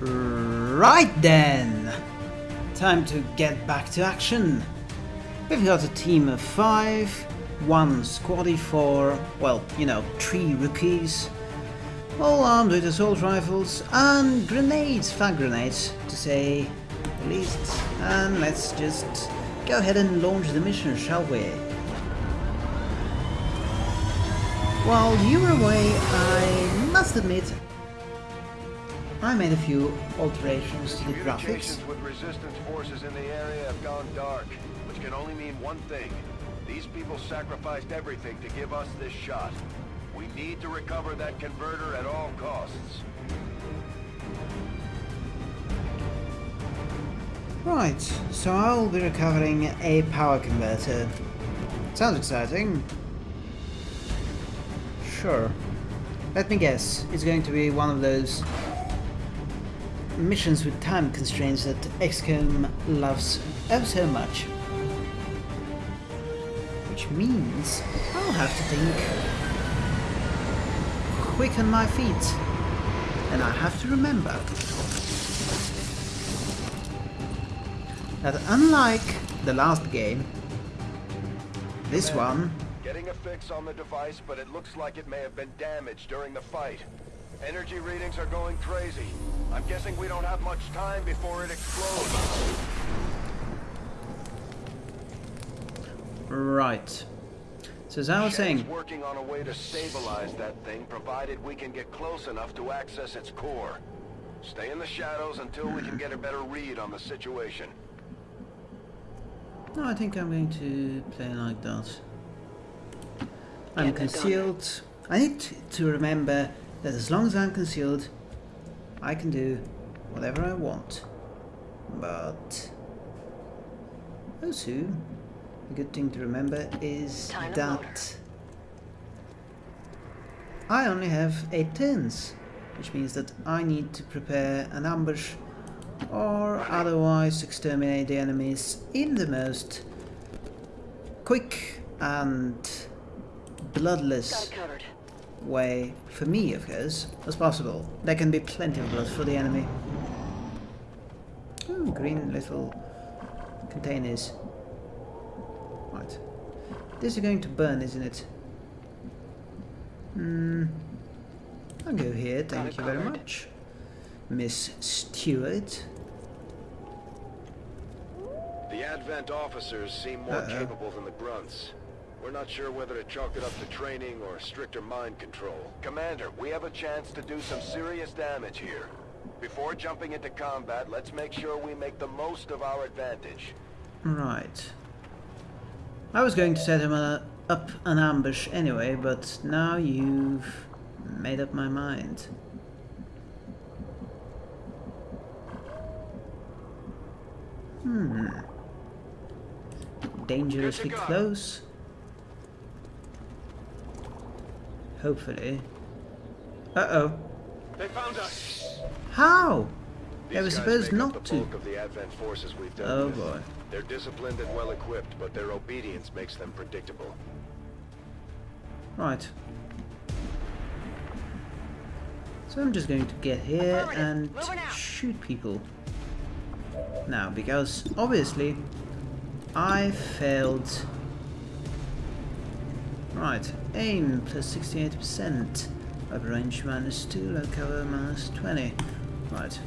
Right then! Time to get back to action. We've got a team of five, one squaddie for, well, you know, three rookies, all armed with assault rifles and grenades, frag grenades, to say the least. And let's just go ahead and launch the mission, shall we? While you were away, I must admit, I made a few alterations to the graphics. With resistance forces in the area have gone dark, which can only mean one thing. These people sacrificed everything to give us this shot. We need to recover that converter at all costs. Right, so I'll be recovering a power converter. Sounds exciting. Sure. Let me guess, it's going to be one of those missions with time constraints that XCOM loves ever so much. Which means I'll have to think quick on my feet. And I have to remember that unlike the last game, this one Getting a fix on the device, but it looks like it may have been damaged during the fight. Energy readings are going crazy. I'm guessing we don't have much time before it explodes. Right. So as I was Shannon's saying, working on a way to stabilize that thing, provided we can get close enough to access its core. Stay in the shadows until we can get a better read on the situation. no, I think I'm going to play like that. I'm Get concealed. I need to- to remember that as long as I'm concealed, I can do whatever I want. But also, a good thing to remember is Time that I only have eight turns, which means that I need to prepare an ambush or otherwise exterminate the enemies in the most quick and bloodless. Way, for me of course, as possible. There can be plenty of blood for the enemy. Ooh, green little containers. Right. This is going to burn, isn't it? Hmm. I'll go here, thank you very much. Miss Stewart. The Advent officers seem more Uh-oh. capable than the grunts. We're not sure whether to chalk it up to training or stricter mind control. Commander, we have a chance to do some serious damage here. Before jumping into combat, let's make sure we make the most of our advantage. Right. I was going to set him a, up an ambush anyway, but now you've made up my mind. Hmm. Dangerously close. Hopefully. Uh-oh. They found us! How? They were supposed make up not the to. of the Advent forces we've dealt Oh with. boy. They're disciplined and well equipped, but their obedience makes them predictable. Right. So I'm just going to get here and shoot people. Now, because obviously I failed. Right, aim plus 68%, weapon range minus 2, low cover minus 20. Right.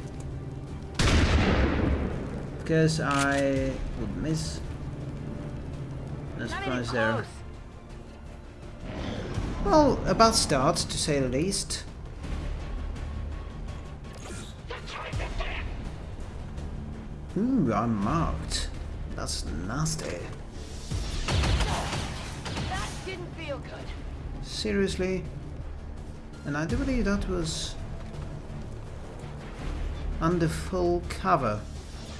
Because I would miss. No surprise there. Well, a bad start, to say the least. Ooh, I'm marked. That's nasty. Didn't feel good. Seriously? And I do believe that was under full cover.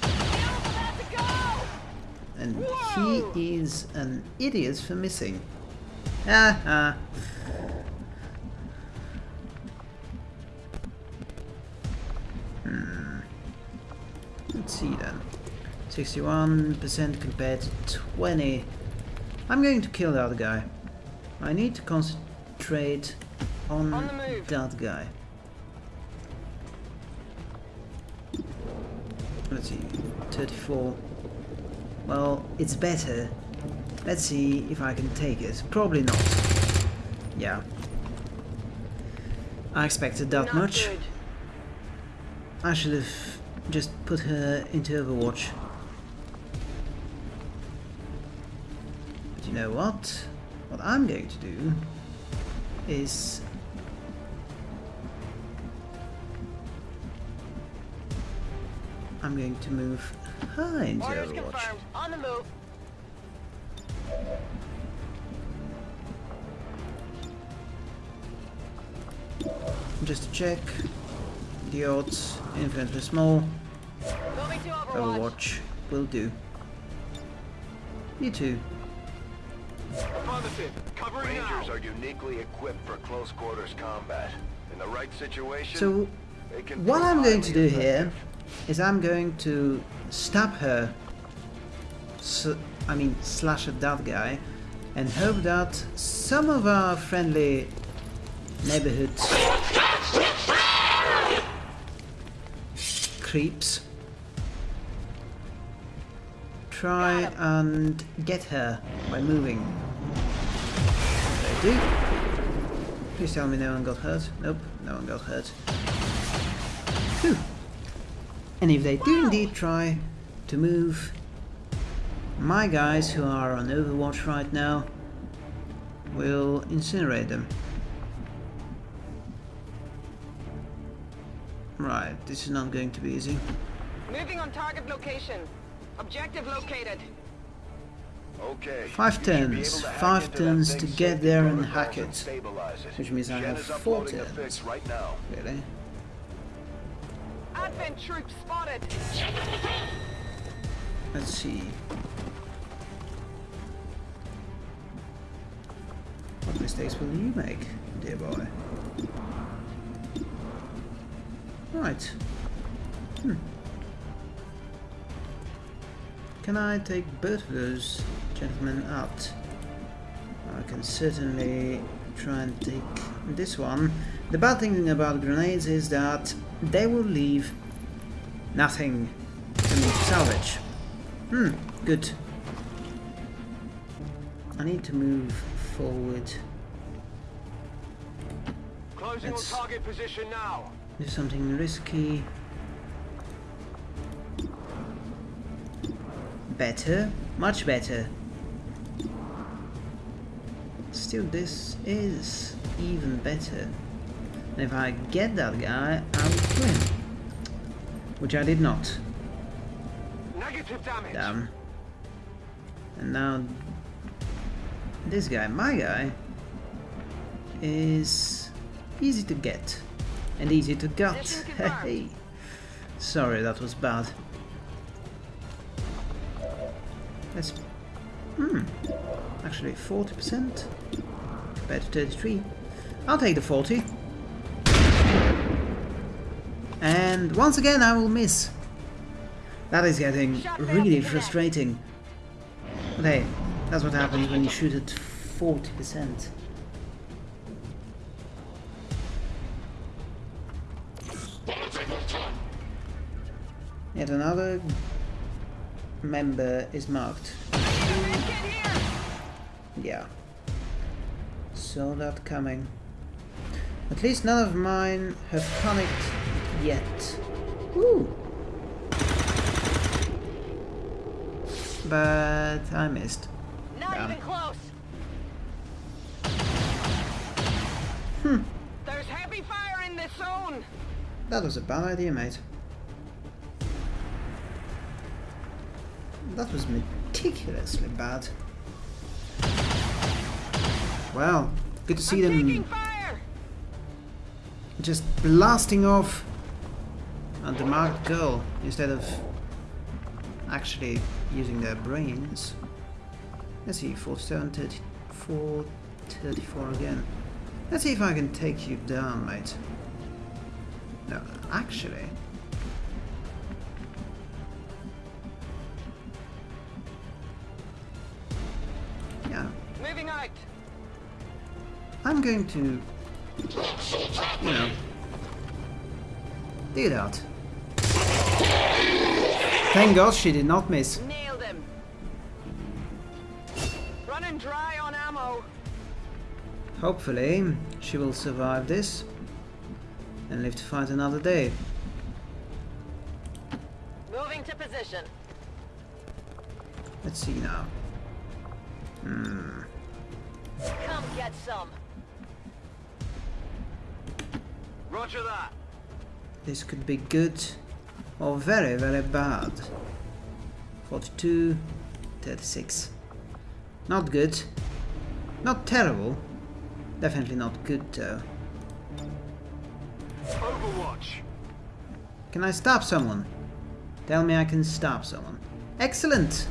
About to go! And Whoa! he is an idiot for missing. Ah, ah. Hmm. Let's see then. 61% compared to 20. I'm going to kill the other guy. I need to concentrate on, On that guy. let's see, 34. Well, it's better. Let's see if I can take it. Probably not. Yeah. I expected that Not much. good. I should have just put her into Overwatch. Know what? What I'm going to do is I'm going to move her into Orders Overwatch. confirmed. On the move. Just to check the odds, infinitely small, Overwatch. Overwatch will do. You too. Affirmative. Covering Rangers are uniquely equipped for close quarters combat. In the right situation, So they can What I'm going to do highly here effective. is I'm going to stab her, I mean slash at that guy, and hope that some of our friendly neighborhoods creeps try and get her by moving. They do. Please tell me no one got hurt. Nope, no one got hurt. Phew. And if they do indeed try to move, my guys who are on Overwatch right now will incinerate them. Right, this is not going to be easy. Moving on target location. Objective located. Okay. Five you should be turns. to Five turns to get there and hack it. it. Which means I have is four uploading the turns. fix right now. Really? Advent troops spotted. Let's see. What mistakes will you make, dear boy? Right. Hmm. Can I take both of those gentlemen out? I can certainly try and take this one. The bad thing about grenades is that they will leave nothing for me to salvage. Hmm, good. I need to move forward. Closing Let's- on target position now. Do something risky. Better, much better. Still, this is even better. And if I get that guy, I will kill him. Which I did not. Negative damage. Damn. And now this guy, my guy, is easy to get and easy to gut. Hey, sorry, that was bad. Hmm. Actually, 40% compared to 33. I'll take the 40. And once again, I will miss. That is getting really frustrating. But hey, that's what happens when you shoot at 40%. Yet another member is marked. Yeah. Saw that coming. At least none of mine have panicked yet. Woo! But I missed. Not Yeah. even close. Hmm. There's heavy fire in this zone. That was a bad idea, mate. That was meticulously bad. Well, good to see I'm them just blasting off at the marked girl instead of actually using their brains. Let's see, 47, 34, 34 again. Let's see if I can take you down, mate. No, actually. I'm going to, you know, it out. Thank God she did not miss. Nailed him. Running dry on ammo. Hopefully, she will survive this and live to fight another day. Moving to position. Let's see now. Hmm. Come get some. Roger that. This could be good or very, very bad. 42, 36. Not good. Not terrible. Definitely not good though. Overwatch. Can I stop someone? Tell me I can stop someone. Excellent!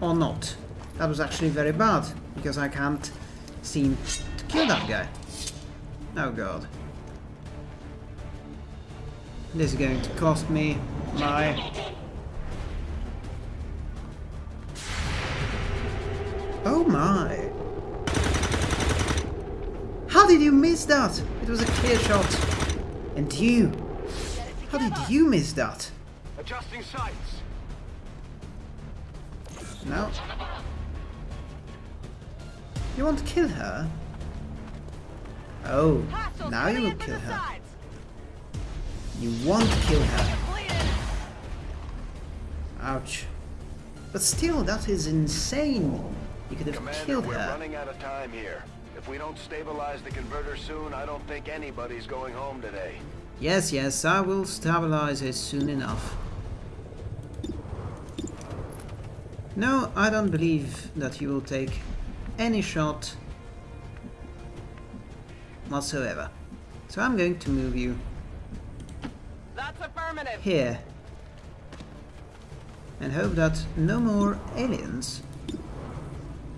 Or not. That was actually very bad, because I can't seem to kill that guy. Oh god. This is going to cost me my... Oh my! How did you miss that? It was a clear shot. And you? How did you miss that? Adjusting sights. No. You want to kill her? Oh, now you will kill her. You want to kill her. Ouch. But still, that is insane. You could have Commander, killed we're her. running out of time here. If we don't stabilize the converter soon, I don't think anybody's going home today. Yes, yes, I will stabilize it soon enough. No, I don't believe that you will take any shot whatsoever. So I'm going to move you That's affirmative. here and hope that no more aliens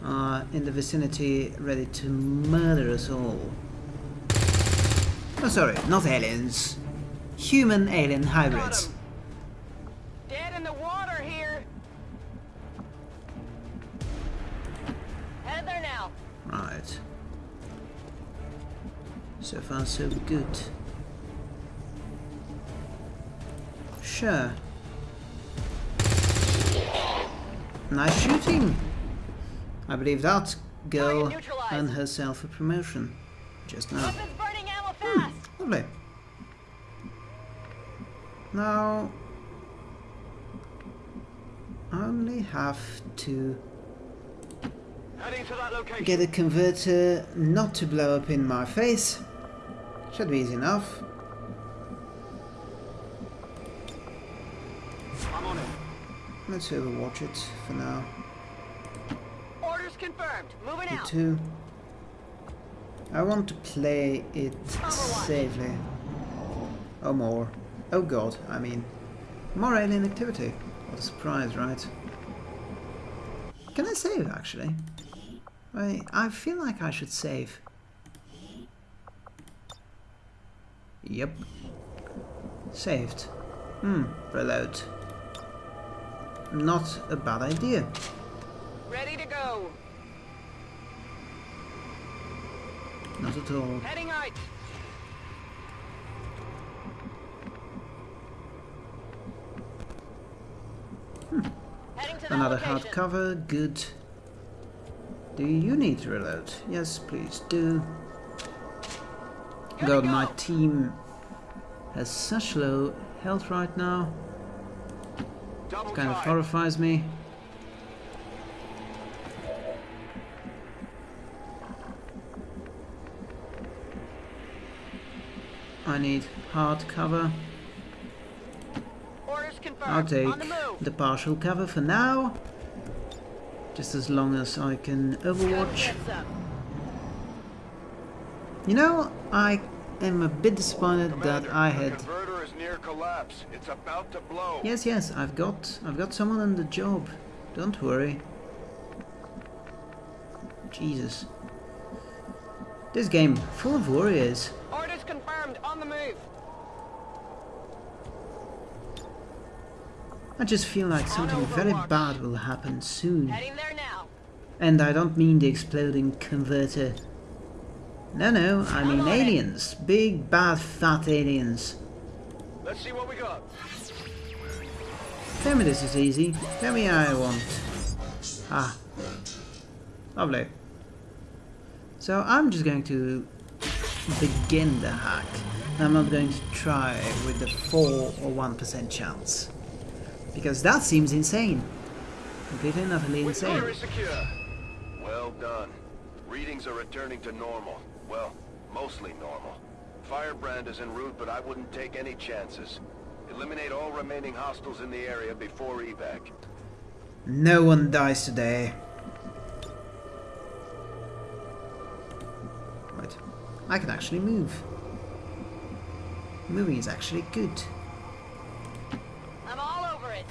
are in the vicinity ready to murder us all. Oh, sorry, not aliens. Human alien hybrids. So far, so good. Sure. Nice shooting! I believe that girl earned herself a promotion just now. Weapons burning ammo hmm, fast. Lovely. Now, I only have to Heading to that location. get a converter not to blow up in my face. Should be easy enough. I'm on it. Let's overwatch it for now. Orders confirmed. Moving out. too. I want to play it safely. Oh, more. Oh god, I mean. More alien activity. What a surprise, right? Can I save, actually? I, I feel like I should save. Yep. Saved. Hmm, reload. Not a bad idea. Ready to go. Not at all. Heading out. Heading Another location. hardcover, good. Do you need to reload? Yes, please do. God, my team has such low health right now. It Kind of horrifies me. I need hard cover. I'll take the the partial cover for now. Just as long as I can overwatch. Get some. You know, I am a bit disappointed Commander, that I had. converter is near collapse. It's about to blow. Yes, yes, I've got, I've got someone on the job. Don't worry. Jesus. This game full of warriors. Orders confirmed. On the move. I just feel like something very bad will happen soon. Heading there now. And I don't mean the exploding converter. No, no, I mean aliens. Big, bad, fat aliens. Let's see what we got. Tell me this is easy. Tell me I want. Ah. Lovely. So I'm just going to begin the hack. I'm not going to try with the 4 or 1% chance. Because that seems insane. Completely and utterly insane. Victory secure. Well done. Readings are returning to normal. Well, mostly normal. Firebrand is en route, but I wouldn't take any chances. Eliminate all remaining hostiles in the area before evac. No one dies today. Right. I can actually move. Moving is actually good. I'm all over it.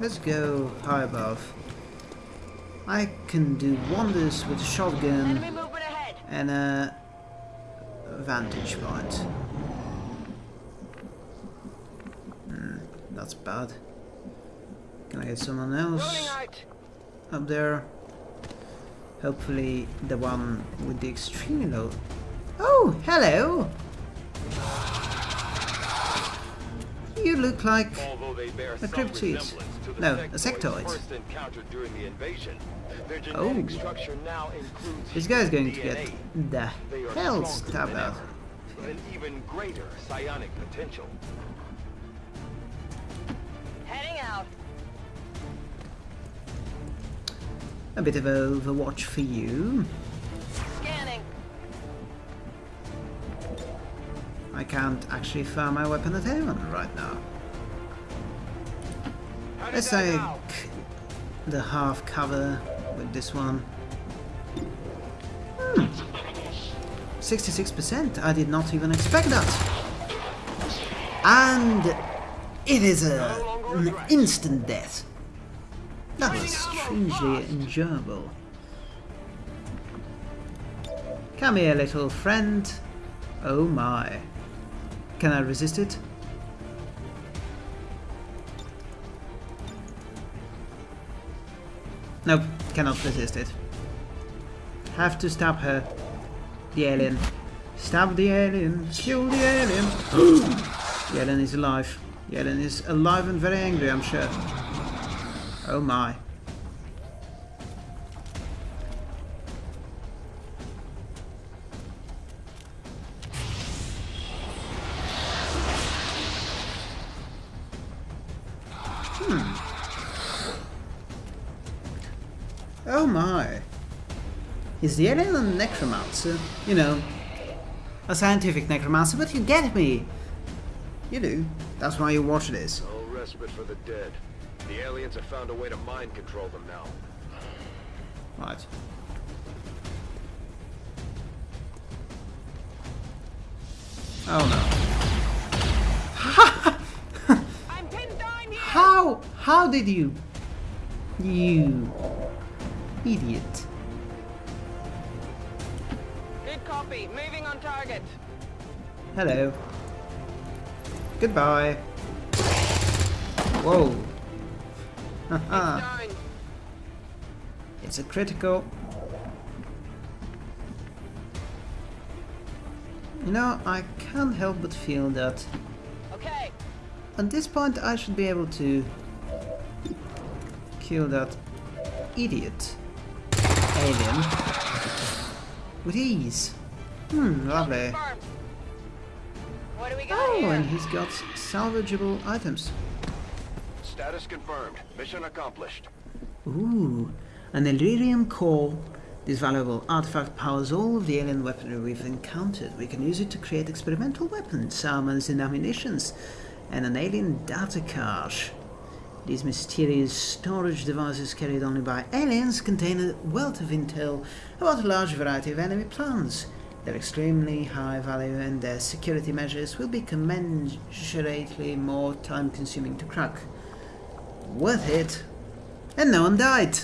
Let's go high above. I can do wonders with a shotgun Enemy movement ahead. And a vantage point. Hmm, that's bad. Can I get someone else up there? Hopefully the one with the extremely low... Oh, hello! You look like... Although they bear A cryptid. Resemblance to the No, a sectoids sectoid. first encountered during the Oh. genetic structure now includes This guy's going to get the hell stronger stabbed out. ever, with an even greater psionic potential. Heading out. A bit of Overwatch for you. Scanning. I can't actually fire my weapon at anyone right now. Let's take the half cover with this one. Hmm. 66%. I did not even expect that. And it is a, an instant death. That was strangely enjoyable. Come here, little friend. Oh my. Can I resist it? Nope, cannot resist it. Have to stab her. The alien. Stab the alien. Kill the alien. the alien is alive. The alien is alive and very angry, I'm sure. Oh my. Oh my. He's the alien a necromancer? You know, a scientific necromancer, but you get me. You do. That's why you watch this. No respite for the dead. The aliens have found a way to mind control them now. Right. Oh no. I'm pinned down here. How? How did you? You idiot. Good copy. Moving on target. Hello. Goodbye. Whoa. Haha. It's a critical. You know, I can't help but feel that Okay. at this point I should be able to kill that idiot alien with ease. Hmm, lovely. What do we got Oh, here? and he's got salvageable items. Status confirmed. Mission accomplished. Ooh, an Elerium core. This valuable artifact powers all of the alien weaponry we've encountered. We can use it to create experimental weapons, armors, and ammunitions, and an alien data cache. These mysterious storage devices carried only by aliens contain a wealth of intel about a large variety of enemy plans. Their extremely high value and their security measures will be commensurately more time consuming to crack. Worth it. And no one died.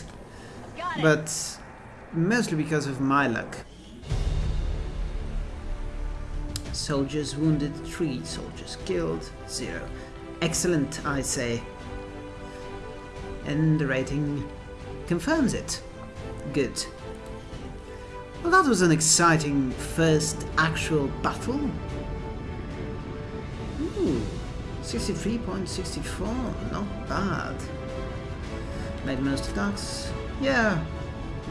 But mostly because of my luck. Soldiers wounded, 3. Soldiers killed, 0. Excellent, I say. And the rating confirms it. Good. Well, that was an exciting first actual battle. Ooh, 63.64, not bad. Made most attacks. Yeah,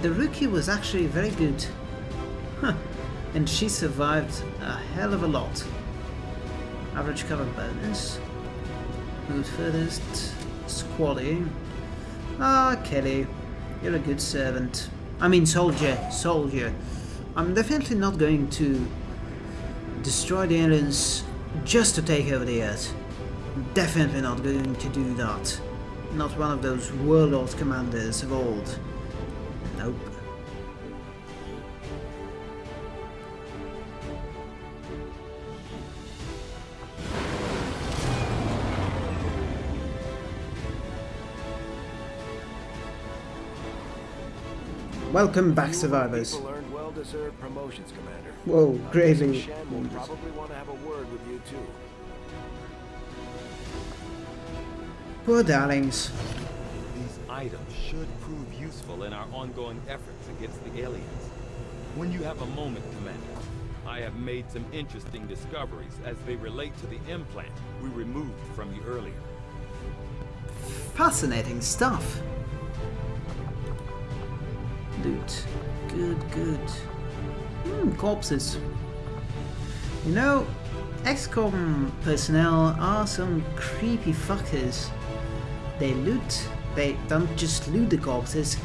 the rookie was actually very good. Huh. And she survived a hell of a lot. Average cover bonus. Moved furthest. Squally. Ah, Kelly. You're a good servant. I mean soldier. Soldier. I'm definitely not going to destroy the aliens just to take over the Earth. Definitely not going to do that. Not one of those warlord commanders of old. Have a word with you too. Poor darlings. These items should prove useful in our ongoing efforts against the aliens. When you have a moment, Commander, I have made some interesting discoveries as they relate to the implant we removed from you earlier. Fascinating stuff. Loot. Good, good. Hmm, corpses. You know, XCOM personnel are some creepy fuckers. They loot, they don't just loot the corpses,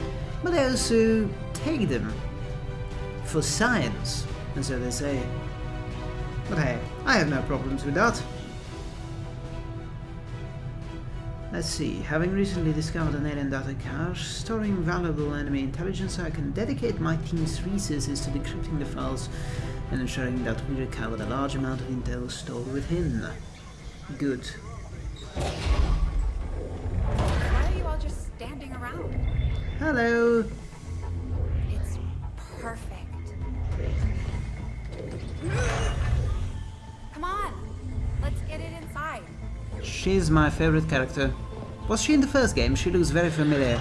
but they also take them. For science, and so they say. But hey, I have no problems with that. Let's see, having recently discovered an alien data cache storing valuable enemy intelligence, I can dedicate my team's resources to decrypting the files and ensuring that we recover a large amount of intel stored within. Good. Why are you all just standing around? Hello! She's my favorite character. Was she in the first game? She looks very familiar.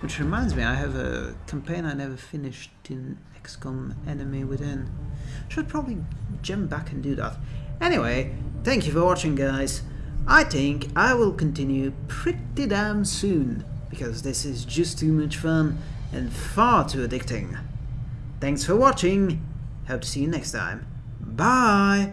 Which reminds me, I have a campaign I never finished in XCOM Enemy Within. Should probably jump back and do that. Anyway, thank you for watching guys. I think I will continue pretty damn soon, because this is just too much fun and far too addicting. Thanks for watching. Hope to see you next time. Bye.